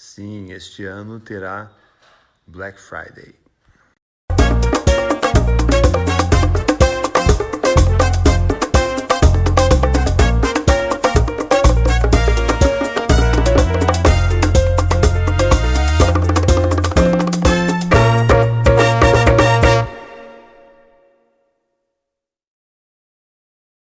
Sim, este ano terá Black Friday.